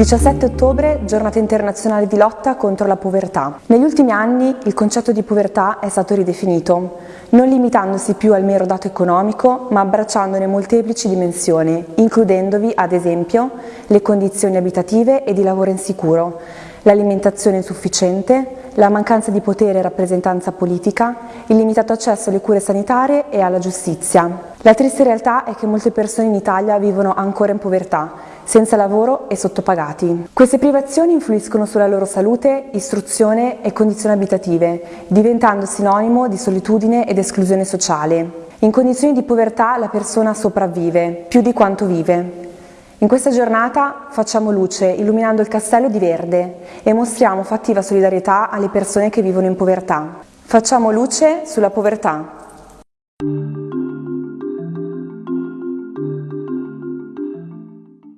17 ottobre, giornata internazionale di lotta contro la povertà. Negli ultimi anni il concetto di povertà è stato ridefinito, non limitandosi più al mero dato economico, ma abbracciandone molteplici dimensioni, includendovi, ad esempio, le condizioni abitative e di lavoro insicuro, l'alimentazione insufficiente, la mancanza di potere e rappresentanza politica, il limitato accesso alle cure sanitarie e alla giustizia. La triste realtà è che molte persone in Italia vivono ancora in povertà, senza lavoro e sottopagati. Queste privazioni influiscono sulla loro salute, istruzione e condizioni abitative, diventando sinonimo di solitudine ed esclusione sociale. In condizioni di povertà la persona sopravvive, più di quanto vive. In questa giornata facciamo luce illuminando il castello di verde e mostriamo fattiva solidarietà alle persone che vivono in povertà. Facciamo luce sulla povertà.